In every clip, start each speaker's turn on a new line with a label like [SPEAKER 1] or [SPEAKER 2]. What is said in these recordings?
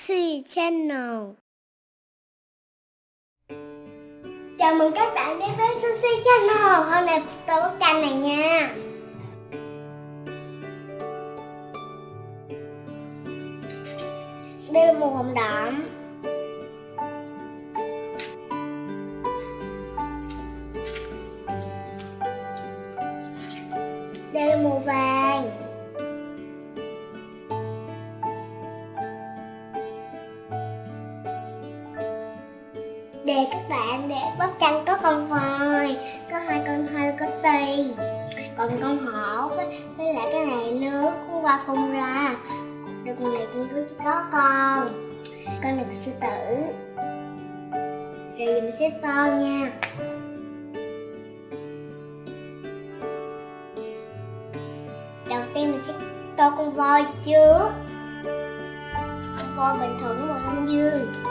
[SPEAKER 1] Sushi Channel. Chào mừng các bạn đến với Sushi Channel. Hôm nay tôi bóc tranh này nha. Đây là màu hồng đậm. Đây là màu vàng. Để các bạn để bắp chanh có con voi Có hai con thơ có tì Còn con hổ với, với lại cái này nước con qua phun ra. Được con này cũng có con. Con này sư tử Rồi mình sẽ to nha. Đầu tiên mình sẽ tô con voi trước. Con voi bình thường màu xanh dương.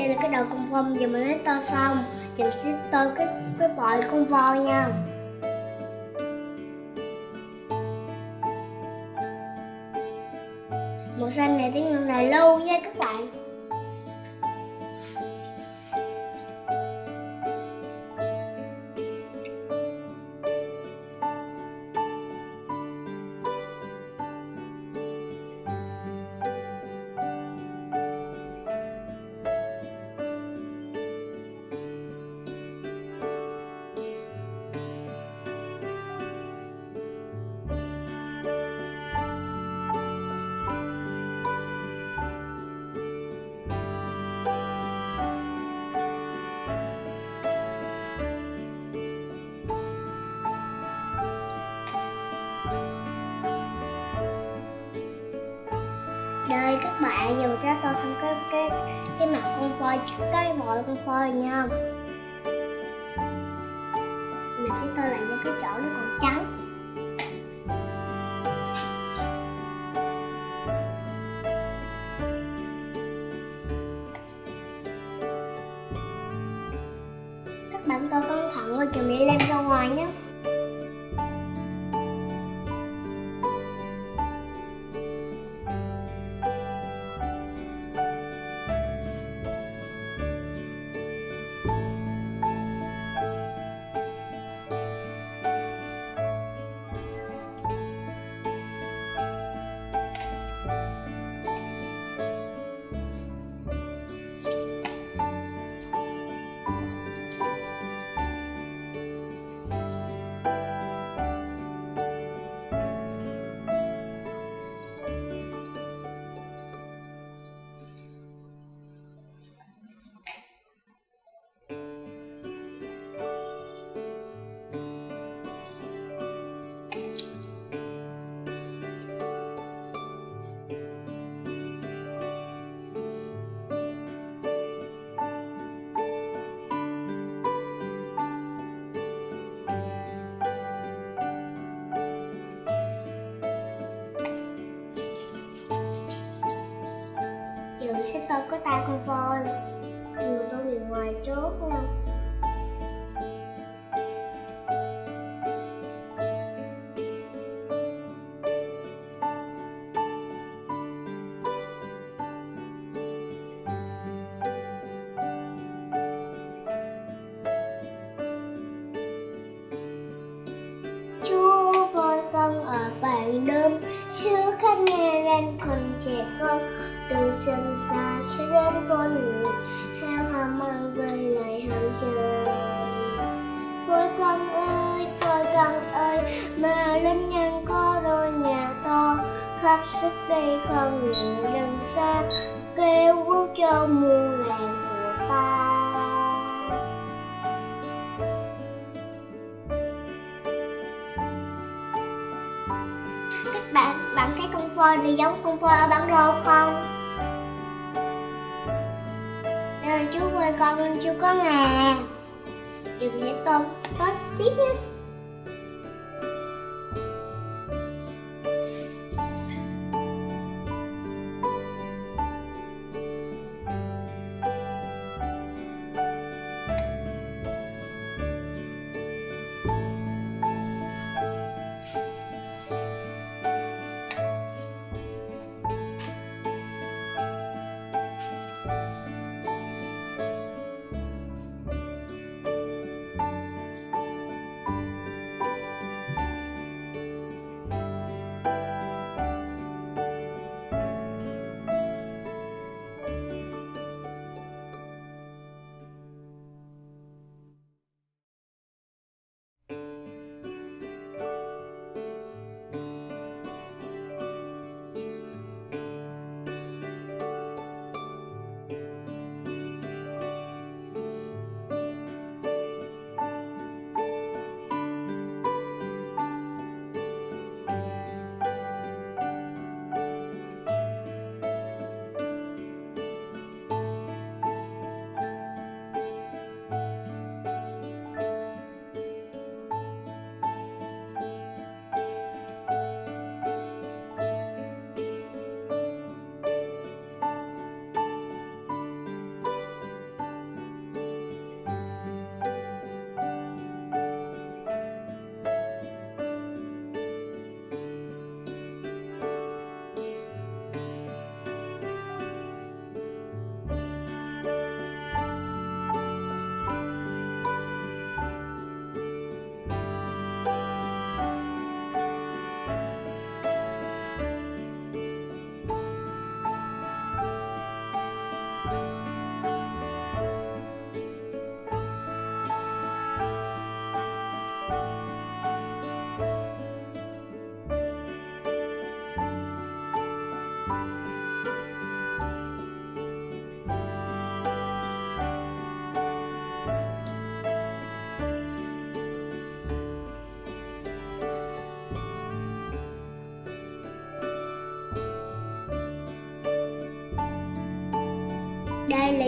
[SPEAKER 1] Đây là cái đầu con voi giờ mình lấy to xong. Thì mình sẽ tô cái cái vòi con voi nha. Màu xanh này tiếng là lâu nha các các bạn, dùng cho tôi xong cái cái cái mặt con voi cái vòi con voi nha. Mình sẽ tô lại những cái chỗ nó còn trắng. Các bạn tô cẩn thận rồi chuẩn bị lem ra ngoài nhé có tay con voi. Người tôi bị ngoài trước nha sức đây không ngừng lần xa, Kêu cứu cho muôn làng của ta. Các bạn bạn thấy con voi này giống con voi ở bản đồ không? Đây là chú voi con chưa có ngà điều mình tôm tốt tiếp nhé.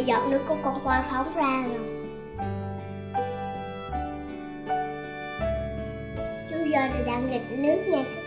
[SPEAKER 1] Đây giọt nước của con voi phóng ra rồi. Chú voi này đang nghịch nước nha.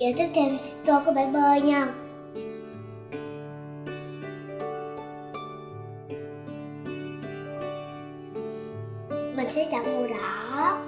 [SPEAKER 1] Giờ tiếp theo tôi có bể bơi nha. Mình sẽ chọn màu đỏ.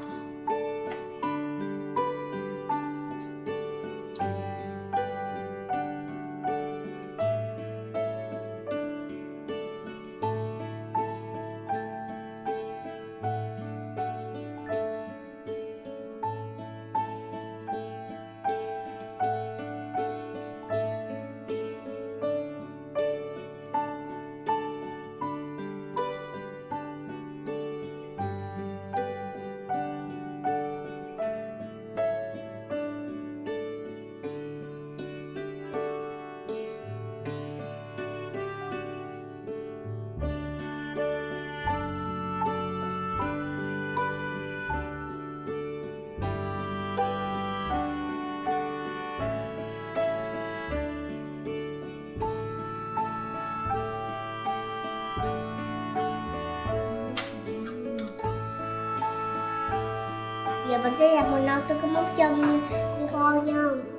[SPEAKER 1] Mình sẽ làm màu nâu tôi có móc chân con nha.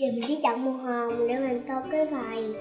[SPEAKER 1] Giờ mình sẽ chọn màu hồng để mình tô cái vầy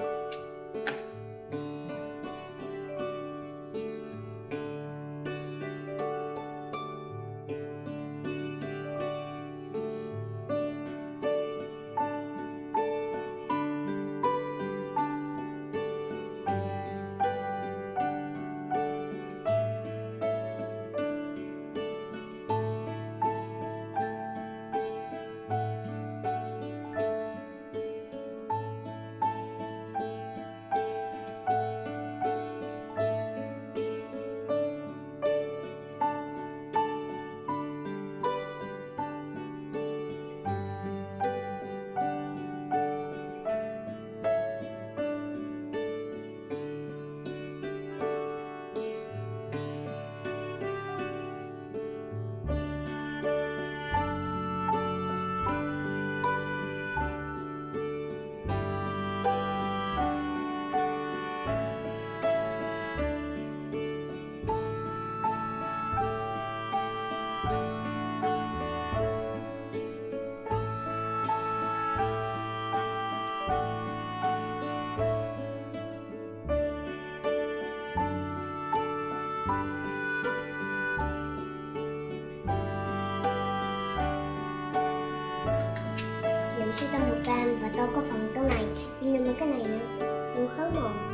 [SPEAKER 1] cái này nhưng mà cái này nè. Không khó mòn.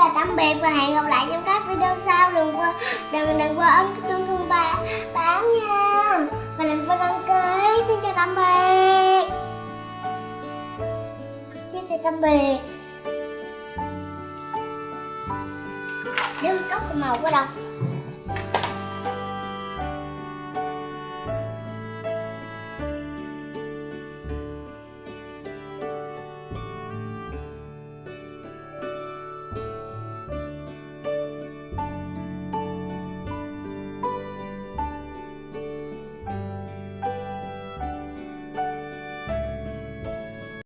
[SPEAKER 1] Chào tạm biệt và hẹn gặp lại trong các video sau. Đừng quên, đừng đừng quên ấn cái chuông thông báo báo nha. Và đừng quên đăng ký xin chào tạm biệt xin chào tạm biệt đứa cốc màu của đâu